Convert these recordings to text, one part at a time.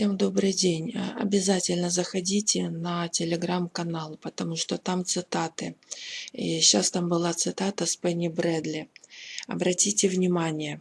Всем добрый день. А, Обязательно заходите на телеграм-канал, потому что там цитаты. И сейчас там была цитата с Пенни Брэдли. Обратите внимание,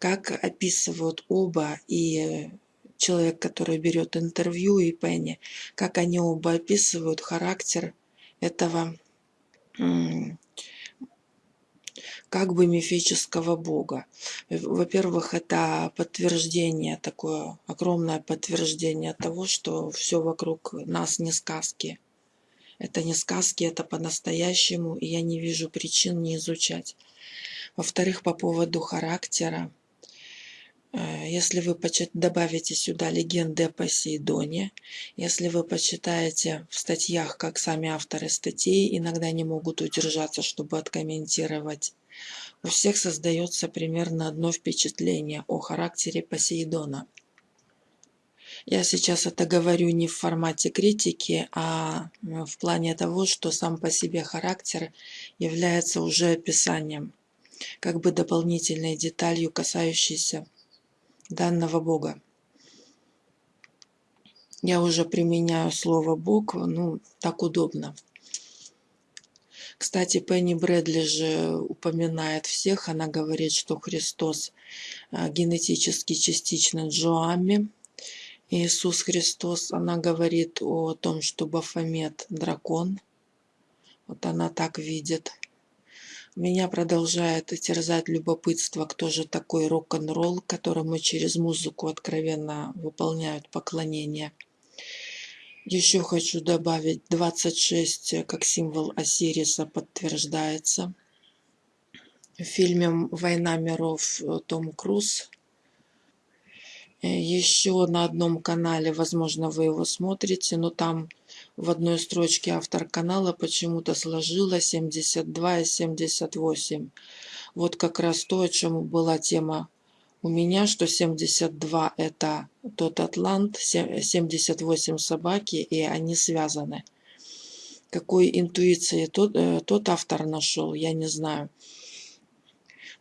как описывают оба и человек, который берет интервью, и Пенни, как они оба описывают характер этого как бы мифического бога. Во-первых, это подтверждение, такое огромное подтверждение того, что все вокруг нас не сказки. Это не сказки, это по-настоящему, и я не вижу причин не изучать. Во-вторых, по поводу характера. Э, если вы добавите сюда легенды о Посейдоне, если вы почитаете в статьях, как сами авторы статей иногда не могут удержаться, чтобы откомментировать у всех создается примерно одно впечатление о характере Посейдона. Я сейчас это говорю не в формате критики, а в плане того, что сам по себе характер является уже описанием, как бы дополнительной деталью, касающейся данного Бога. Я уже применяю слово Бог, ну, так удобно. Кстати, Пенни Брэдли же упоминает всех. Она говорит, что Христос а, генетически частично Джоами. Иисус Христос, она говорит о том, что Бафомет – дракон. Вот она так видит. Меня продолжает терзать любопытство, кто же такой рок-н-ролл, которому через музыку откровенно выполняют поклонение. Еще хочу добавить 26 э, как символ Осириса подтверждается. В фильме «Война миров» э, Том Круз. Э, Еще на одном канале, возможно, вы его смотрите, но там в одной строчке автор канала почему-то сложила 72 и 78. Вот как раз то, о чем была тема у меня, что 72 это тот атлант, 78 собаки, и они связаны. Какой интуиции тот, э, тот автор нашел, я не знаю.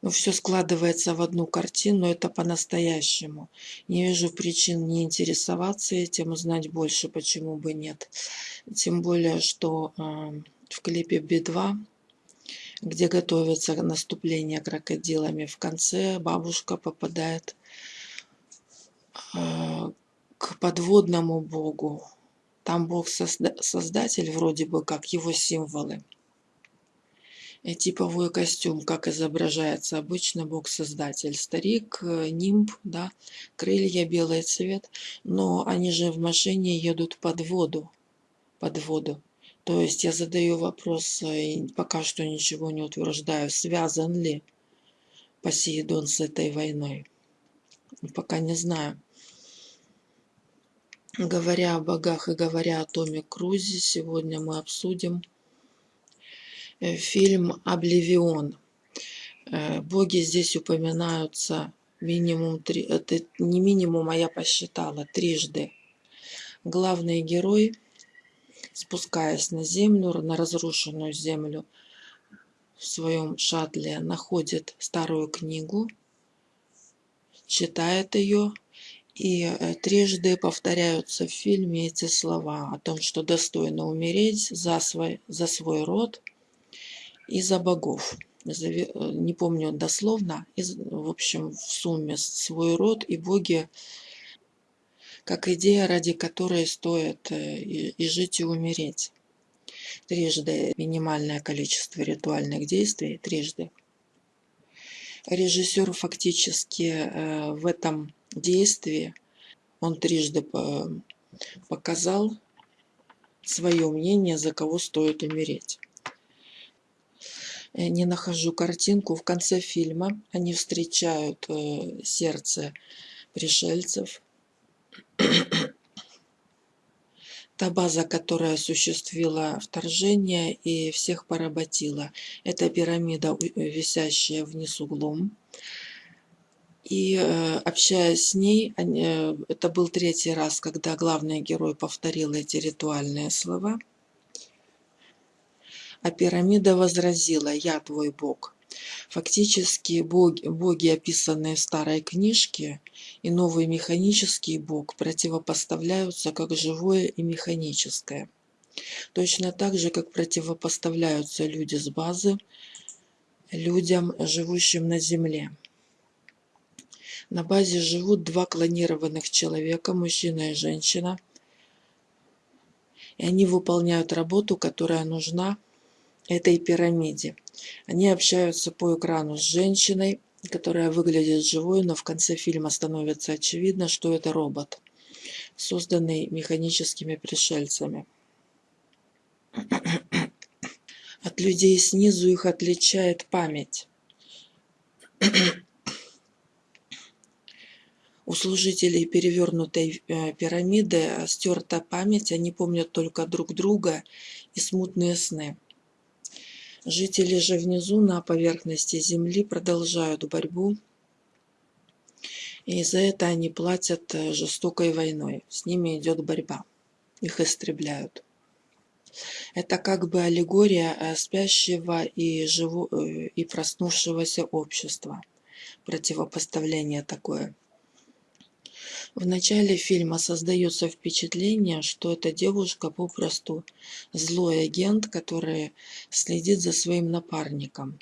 Но все складывается в одну картину, это по-настоящему. Не вижу причин не интересоваться этим, узнать больше, почему бы нет. Тем более, что э, в клипе Би-2 где готовится наступление крокодилами. В конце бабушка попадает э, к подводному богу. Там бог создатель, вроде бы как его символы. И типовой костюм, как изображается обычно бог-создатель. Старик, э, нимб, да, крылья, белый цвет. Но они же в машине едут под воду. Под воду. То есть я задаю вопрос, э, и пока что ничего не утверждаю, связан ли Посейдон с этой войной. Пока не знаю. Говоря о богах и говоря о Томе Крузе, сегодня мы обсудим э, фильм «Обливион». Э, боги здесь упоминаются минимум три, это не минимум, а я посчитала, трижды. Главный герой – спускаясь на землю, на разрушенную землю, в своем шаттле находит старую книгу, читает ее, и э, трижды повторяются в фильме эти слова о том, что достойно умереть за свой, за свой род и за богов. Э, не помню дословно, в общем, в сумме свой род и боги как идея, ради которой стоит э, и жить, и умереть. Трижды минимальное количество ритуальных действий, трижды. Режиссер фактически э, в этом действии, он трижды показал свое мнение, за кого стоит умереть. Э, не нахожу картинку. В конце фильма они встречают сердце пришельцев, та база, которая осуществила вторжение и всех поработила. Это пирамида, висящая вниз углом. И э, общаясь с ней, э, это был третий раз, когда главный герой повторил эти ритуальные слова. А пирамида возразила, я твой бог. Фактически боги, боги, описанные в старой книжке, и новый механический бог противопоставляются как живое и механическое. Точно так же, как противопоставляются люди с базы людям, живущим на Земле. На базе живут два клонированных человека, мужчина и женщина, и они выполняют работу, которая нужна этой пирамиде. Они общаются по экрану с женщиной, которая выглядит живой, но в конце фильма становится очевидно, что это робот, созданный механическими пришельцами. От людей снизу их отличает память. У служителей перевернутой э, пирамиды стерта память, они помнят только друг друга и смутные сны. Жители же внизу на поверхности земли продолжают борьбу, и за это они платят э, жестокой войной. С ними идет борьба, их истребляют. Это как бы аллегория э, спящего и, живу, и проснувшегося общества. Противопоставление такое – в начале фильма создается впечатление, что эта девушка попросту злой агент, который следит за своим напарником.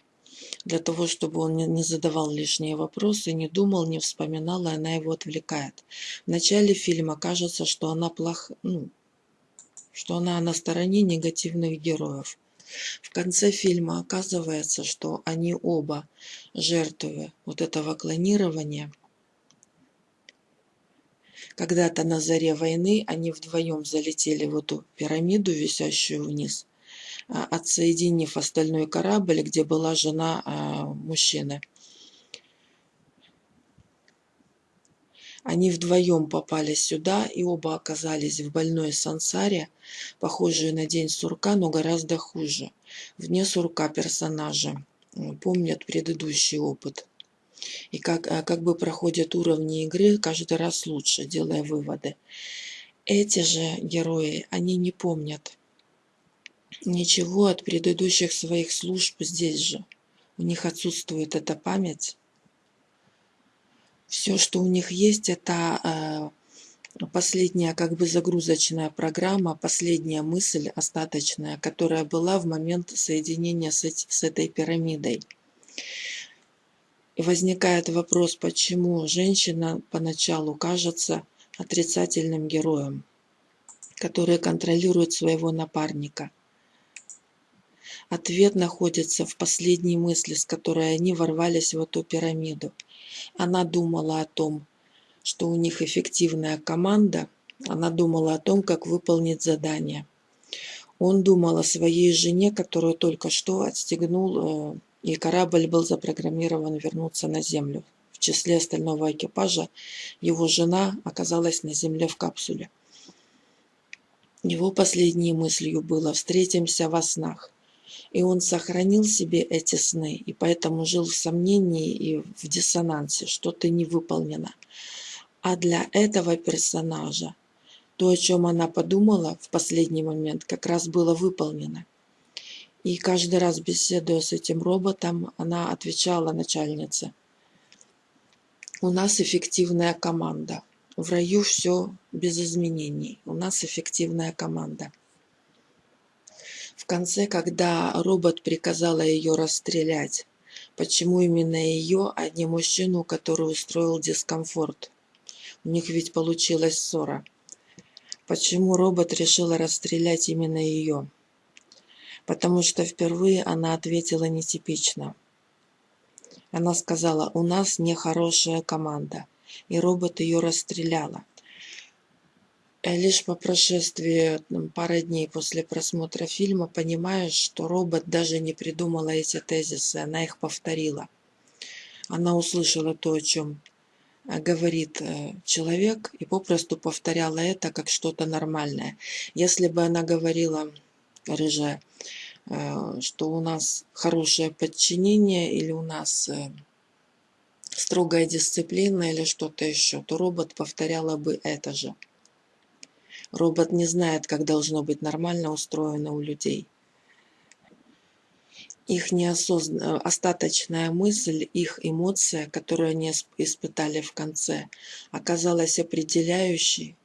Для того, чтобы он не задавал лишние вопросы, не думал, не вспоминал, и она его отвлекает. В начале фильма кажется, что она плох... ну, что она на стороне негативных героев. В конце фильма оказывается, что они оба жертвы вот этого клонирования – когда-то на заре войны они вдвоем залетели в эту пирамиду, висящую вниз, а, отсоединив остальной корабль, где была жена а, мужчины. Они вдвоем попали сюда и оба оказались в больной сансаре, похожей на день сурка, но гораздо хуже. Вне сурка персонажи помнят предыдущий опыт и как, а, как бы проходят уровни игры каждый раз лучше, делая выводы. Эти же герои, они не помнят ничего от предыдущих своих служб здесь же. У них отсутствует эта память. Все, что у них есть, это э, последняя как бы загрузочная программа, последняя мысль остаточная, которая была в момент соединения с, с этой пирамидой. Возникает вопрос, почему женщина поначалу кажется отрицательным героем, который контролирует своего напарника. Ответ находится в последней мысли, с которой они ворвались в эту пирамиду. Она думала о том, что у них эффективная команда, она думала о том, как выполнить задание. Он думал о своей жене, которую только что отстегнул э, и корабль был запрограммирован вернуться на Землю. В числе остального экипажа его жена оказалась на Земле в капсуле. Его последней мыслью было «встретимся во снах». И он сохранил себе эти сны, и поэтому жил в сомнении и в диссонансе, что-то не выполнено. А для этого персонажа то, о чем она подумала в последний момент, как раз было выполнено. И каждый раз, беседуя с этим роботом, она отвечала начальнице. У нас эффективная команда. В раю все без изменений. У нас эффективная команда. В конце, когда робот приказала ее расстрелять, почему именно ее, а не мужчину, который устроил дискомфорт? У них ведь получилась ссора. Почему робот решила расстрелять именно ее? Потому что впервые она ответила нетипично. Она сказала, у нас нехорошая команда, и робот ее расстреляла. Э, лишь по прошествии пары дней после просмотра фильма понимаешь, что робот даже не придумала эти тезисы, она их повторила. Она услышала то, о чем э, говорит э, человек, и попросту повторяла это как что-то нормальное. Если бы она говорила рыжая, э, что у нас хорошее подчинение или у нас э, строгая дисциплина или что-то еще, то робот повторяла бы это же. Робот не знает, как должно быть нормально устроено у людей. их неосознанная, остаточная мысль, их эмоция, которую они испытали в конце, оказалась определяющей,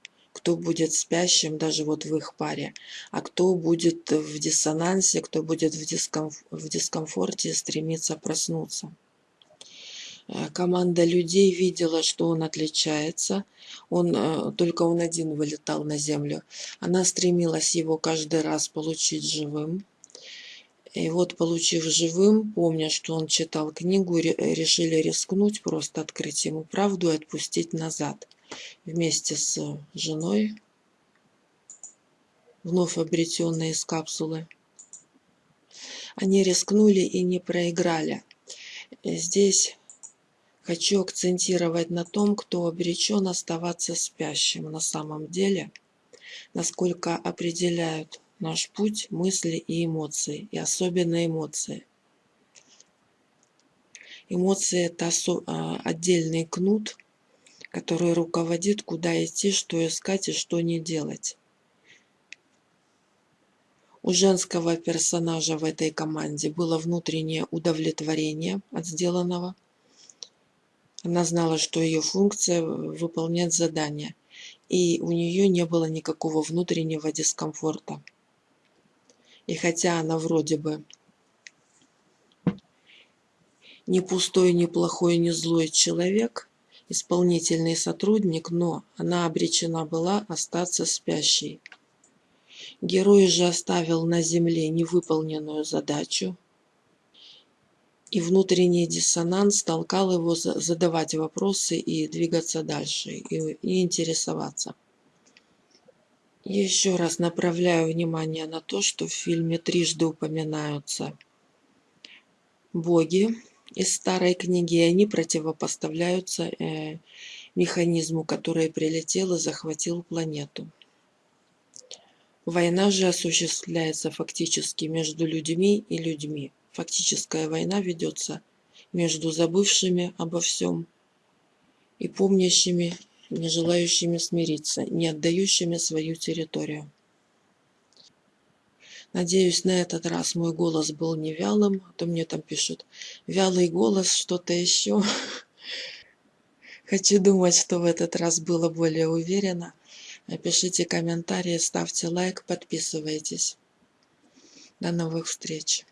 кто будет спящим даже вот в их паре, а кто будет в диссонансе, кто будет в, дискомф в дискомфорте стремиться проснуться. Э, команда людей видела, что он отличается, он, э, только он один вылетал на землю. Она стремилась его каждый раз получить живым. И вот, получив живым, помня, что он читал книгу, решили рискнуть, просто открыть ему правду и отпустить назад. Вместе с женой, вновь обретенной из капсулы. Они рискнули и не проиграли. Здесь хочу акцентировать на том, кто обречен оставаться спящим на самом деле, насколько определяют наш путь, мысли и эмоции, и особенно эмоции. Эмоции – это а, отдельный кнут, который руководит, куда идти, что искать и что не делать. У женского персонажа в этой команде было внутреннее удовлетворение от сделанного. Она знала, что ее функция – выполнять задание, и у нее не было никакого внутреннего дискомфорта. И хотя она вроде бы не пустой, не плохой, не злой человек, исполнительный сотрудник, но она обречена была остаться спящей. Герой же оставил на земле невыполненную задачу, и внутренний диссонанс толкал его задавать вопросы и двигаться дальше, и, и интересоваться. Еще раз направляю внимание на то, что в фильме трижды упоминаются боги из старой книги, и они противопоставляются э, механизму, который прилетел и захватил планету. Война же осуществляется фактически между людьми и людьми. Фактическая война ведется между забывшими обо всем и помнящими не желающими смириться, не отдающими свою территорию. Надеюсь, на этот раз мой голос был не вялым, а то мне там пишут, вялый голос, что-то еще. Хочу думать, что в этот раз было более уверенно. Пишите комментарии, ставьте лайк, подписывайтесь. До новых встреч.